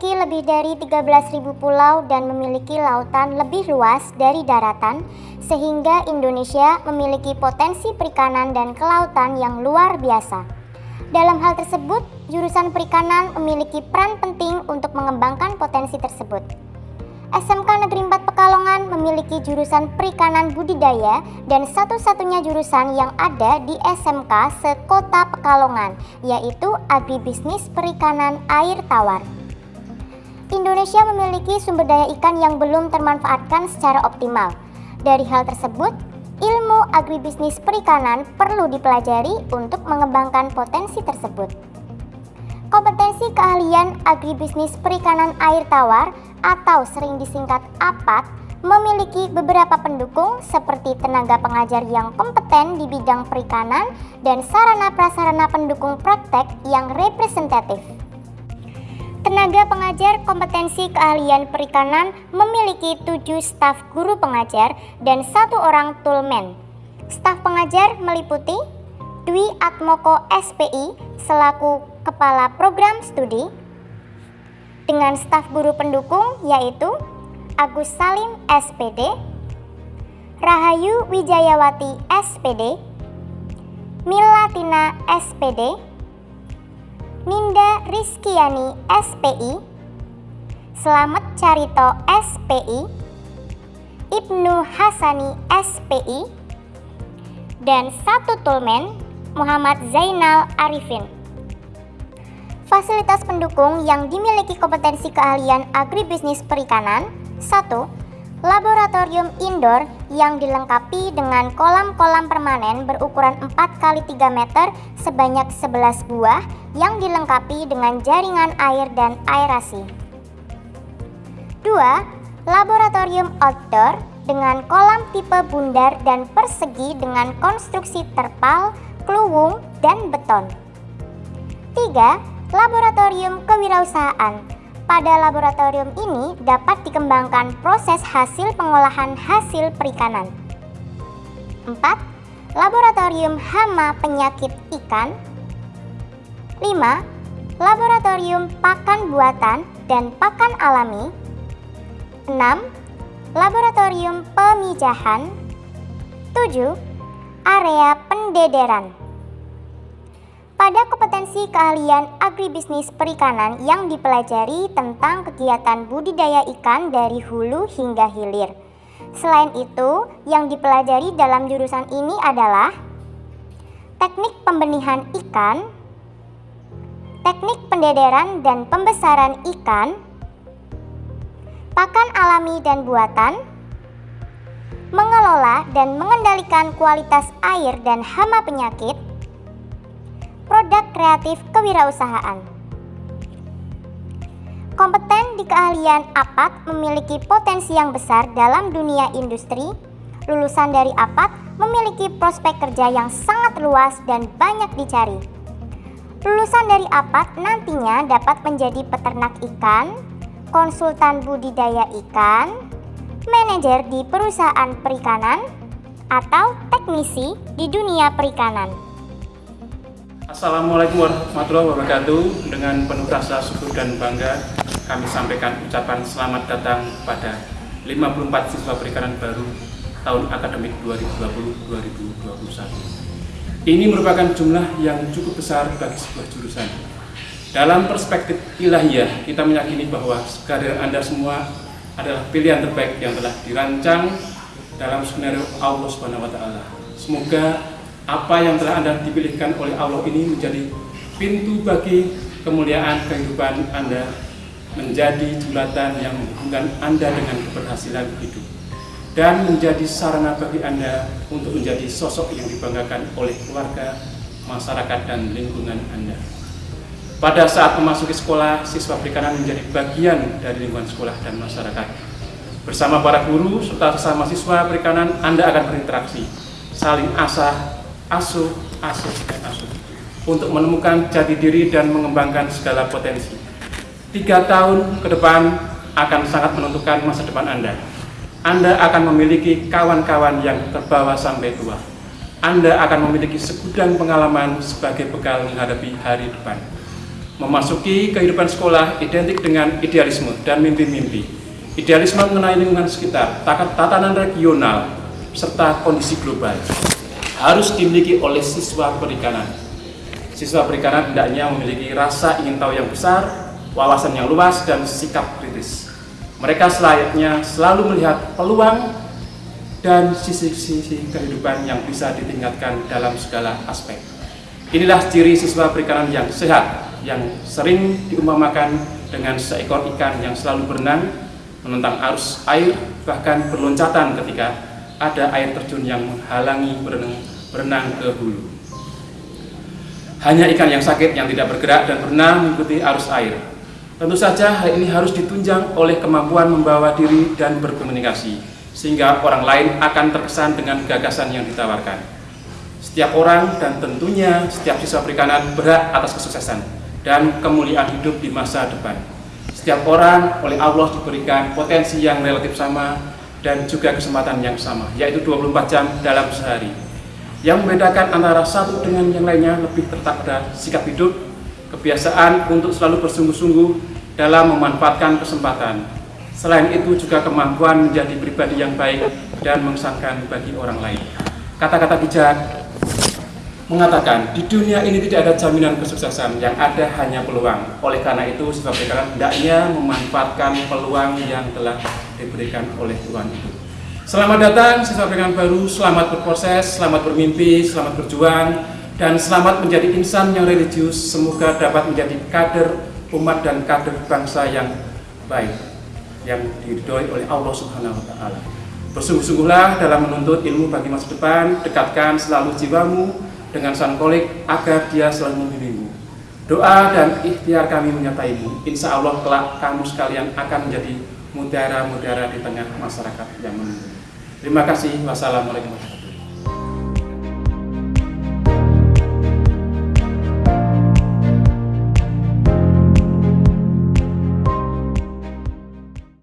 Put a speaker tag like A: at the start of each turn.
A: memiliki lebih dari 13.000 pulau dan memiliki lautan lebih luas dari daratan, sehingga Indonesia memiliki potensi perikanan dan kelautan yang luar biasa. Dalam hal tersebut, jurusan perikanan memiliki peran penting untuk mengembangkan potensi tersebut. SMK Negeri 4 Pekalongan memiliki jurusan perikanan budidaya dan satu-satunya jurusan yang ada di SMK sekota Pekalongan, yaitu Agribisnis Perikanan Air Tawar. Indonesia memiliki sumber daya ikan yang belum termanfaatkan secara optimal. Dari hal tersebut, ilmu agribisnis perikanan perlu dipelajari untuk mengembangkan potensi tersebut. Kompetensi keahlian agribisnis perikanan air tawar atau sering disingkat APAT memiliki beberapa pendukung seperti tenaga pengajar yang kompeten di bidang perikanan dan sarana prasarana pendukung praktek yang representatif. Tenaga pengajar kompetensi keahlian perikanan memiliki tujuh staf guru pengajar dan satu orang toolman. Staf pengajar meliputi Dwi Atmoko SPI selaku Kepala Program Studi, dengan staf guru pendukung yaitu Agus Salim SPD, Rahayu Wijayawati SPD, Milatina SPD, Ninda Rizkiani SPI, Selamat Carito SPI, Ibnu Hasani SPI, dan satu tulmen Muhammad Zainal Arifin. Fasilitas pendukung yang dimiliki kompetensi keahlian agribisnis perikanan 1. Laboratorium indoor yang dilengkapi dengan kolam-kolam permanen berukuran 4 x 3 meter sebanyak 11 buah yang dilengkapi dengan jaringan air dan aerasi. 2. Laboratorium outdoor dengan kolam tipe bundar dan persegi dengan konstruksi terpal, kluwung, dan beton. 3. Laboratorium kewirausahaan pada laboratorium ini dapat dikembangkan proses hasil pengolahan hasil perikanan. 4. Laboratorium hama penyakit ikan. 5. Laboratorium pakan buatan dan pakan alami. 6. Laboratorium pemijahan. 7. Area pendederan. Pada kompetensi keahlian agribisnis perikanan yang dipelajari tentang kegiatan budidaya ikan dari hulu hingga hilir. Selain itu, yang dipelajari dalam jurusan ini adalah teknik pembenihan ikan, teknik pendederan dan pembesaran ikan, pakan alami dan buatan, mengelola dan mengendalikan kualitas air dan hama penyakit, produk kreatif kewirausahaan. Kompeten di keahlian APAT memiliki potensi yang besar dalam dunia industri. Lulusan dari APAT memiliki prospek kerja yang sangat luas dan banyak dicari. Lulusan dari APAT nantinya dapat menjadi peternak ikan, konsultan budidaya ikan, manajer di perusahaan perikanan, atau teknisi di dunia perikanan.
B: Assalamualaikum warahmatullahi wabarakatuh. Dengan penuh rasa syukur dan bangga Kami sampaikan ucapan selamat datang pada 54 siswa perikanan baru tahun akademik 2020-2021 Ini merupakan jumlah yang cukup besar bagi sebuah jurusan. Dalam perspektif ilahiyah, kita meyakini bahwa karir Anda semua adalah pilihan terbaik yang telah dirancang dalam skenario Allah Subhanahu wa. Semoga apa yang telah Anda dipilihkan oleh Allah ini menjadi pintu bagi kemuliaan kehidupan Anda menjadi jembatan yang menghubungkan Anda dengan keberhasilan hidup dan menjadi sarana bagi Anda untuk menjadi sosok yang dibanggakan oleh keluarga, masyarakat, dan lingkungan Anda. Pada saat memasuki sekolah, siswa perikanan menjadi bagian dari lingkungan sekolah dan masyarakat. Bersama para guru serta sesama siswa perikanan, Anda akan berinteraksi, saling asah, asuh, asuh, dan asuh untuk menemukan jati diri dan mengembangkan segala potensi. Tiga tahun ke depan akan sangat menentukan masa depan Anda. Anda akan memiliki kawan-kawan yang terbawa sampai tua. Anda akan memiliki segudang pengalaman sebagai bekal menghadapi hari depan. Memasuki kehidupan sekolah identik dengan idealisme dan mimpi-mimpi. Idealisme mengenai lingkungan sekitar, tatanan regional, serta kondisi global harus dimiliki oleh siswa perikanan. Siswa perikanan hendaknya memiliki rasa ingin tahu yang besar, wawasan yang luas, dan sikap kritis. Mereka selayaknya selalu melihat peluang dan sisi-sisi kehidupan yang bisa ditingkatkan dalam segala aspek. Inilah ciri siswa perikanan yang sehat, yang sering diumpamakan dengan seekor ikan yang selalu berenang, menentang arus air, bahkan berloncatan ketika ada air terjun yang menghalangi berenang, berenang ke hulu. Hanya ikan yang sakit yang tidak bergerak dan berenang mengikuti arus air. Tentu saja hal ini harus ditunjang oleh kemampuan membawa diri dan berkomunikasi, sehingga orang lain akan terkesan dengan gagasan yang ditawarkan. Setiap orang dan tentunya setiap siswa perikanan berhak atas kesuksesan dan kemuliaan hidup di masa depan. Setiap orang oleh Allah diberikan potensi yang relatif sama dan juga kesempatan yang sama, yaitu 24 jam dalam sehari. Yang membedakan antara satu dengan yang lainnya lebih tertak pada sikap hidup, kebiasaan untuk selalu bersungguh-sungguh dalam memanfaatkan kesempatan. Selain itu juga kemampuan menjadi pribadi yang baik dan mengesankan bagi orang lain. Kata-kata bijak mengatakan di dunia ini tidak ada jaminan kesuksesan, yang ada hanya peluang. Oleh karena itu, siswa perikanan hendaknya memanfaatkan peluang yang telah diberikan oleh Tuhan itu. Selamat datang siswa perikanan baru, selamat berproses, selamat bermimpi, selamat berjuang, dan selamat menjadi insan yang religius. Semoga dapat menjadi kader umat dan kader bangsa yang baik yang diridhoi oleh Allah Subhanahu wa taala. Bersungguh-sungguhlah dalam menuntut ilmu bagi masa depan, dekatkan selalu jiwamu dengan sang kolik agar dia selalu membimbingmu. Doa dan ikhtiar kami menyertaimu. Insya Allah kelak kamu sekalian akan menjadi mutiara-mutiara di tengah masyarakat yang menunggu. Terima kasih. Wassalamualaikum warahmatullahi.